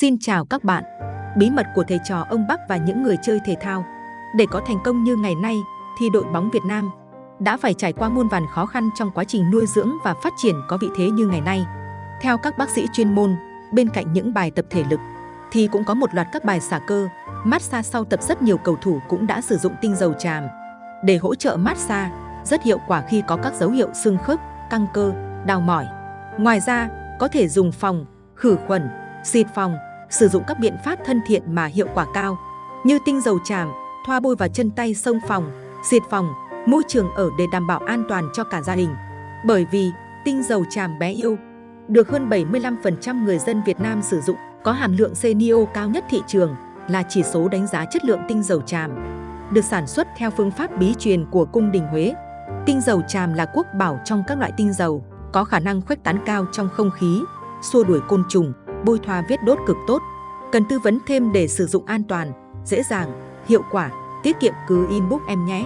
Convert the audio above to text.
Xin chào các bạn. Bí mật của thầy trò ông Bắc và những người chơi thể thao. Để có thành công như ngày nay, thì đội bóng Việt Nam đã phải trải qua muôn vàn khó khăn trong quá trình nuôi dưỡng và phát triển có vị thế như ngày nay. Theo các bác sĩ chuyên môn, bên cạnh những bài tập thể lực, thì cũng có một loạt các bài xả cơ, massage sau tập rất nhiều cầu thủ cũng đã sử dụng tinh dầu tràm để hỗ trợ massage, rất hiệu quả khi có các dấu hiệu xương khớp, căng cơ, đau mỏi. Ngoài ra, có thể dùng phòng, khử khuẩn, xịt phòng, sử dụng các biện pháp thân thiện mà hiệu quả cao, như tinh dầu tràm, thoa bôi vào chân tay sông phòng, xịt phòng, môi trường ở để đảm bảo an toàn cho cả gia đình. Bởi vì tinh dầu tràm bé yêu được hơn 75% người dân Việt Nam sử dụng, có hàm lượng CNO cao nhất thị trường, là chỉ số đánh giá chất lượng tinh dầu tràm. Được sản xuất theo phương pháp bí truyền của cung đình Huế. Tinh dầu tràm là quốc bảo trong các loại tinh dầu, có khả năng khuếch tán cao trong không khí, xua đuổi côn trùng, bôi thoa vết đốt cực tốt. Cần tư vấn thêm để sử dụng an toàn, dễ dàng, hiệu quả, tiết kiệm cứ inbox em nhé.